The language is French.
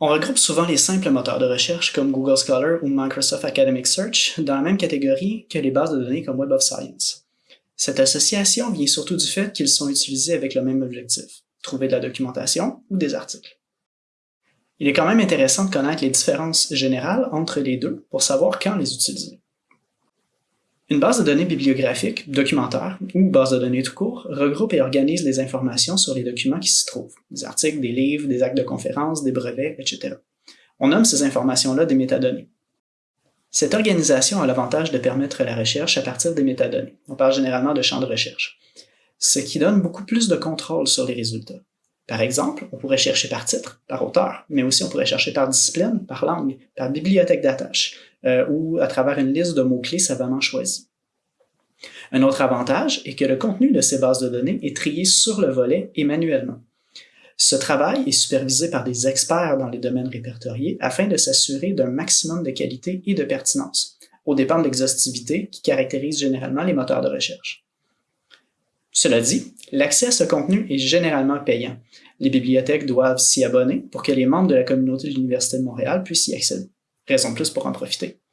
On regroupe souvent les simples moteurs de recherche comme Google Scholar ou Microsoft Academic Search dans la même catégorie que les bases de données comme Web of Science. Cette association vient surtout du fait qu'ils sont utilisés avec le même objectif, trouver de la documentation ou des articles. Il est quand même intéressant de connaître les différences générales entre les deux pour savoir quand les utiliser. Une base de données bibliographique, documentaire ou base de données tout court regroupe et organise les informations sur les documents qui s'y trouvent, des articles, des livres, des actes de conférence, des brevets, etc. On nomme ces informations-là des métadonnées. Cette organisation a l'avantage de permettre la recherche à partir des métadonnées. On parle généralement de champs de recherche, ce qui donne beaucoup plus de contrôle sur les résultats. Par exemple, on pourrait chercher par titre, par auteur, mais aussi on pourrait chercher par discipline, par langue, par bibliothèque d'attache, euh, ou à travers une liste de mots-clés savamment choisis. Un autre avantage est que le contenu de ces bases de données est trié sur le volet et manuellement. Ce travail est supervisé par des experts dans les domaines répertoriés afin de s'assurer d'un maximum de qualité et de pertinence, au dépend de l'exhaustivité qui caractérise généralement les moteurs de recherche. Cela dit, l'accès à ce contenu est généralement payant. Les bibliothèques doivent s'y abonner pour que les membres de la communauté de l'Université de Montréal puissent y accéder. Raison de plus pour en profiter.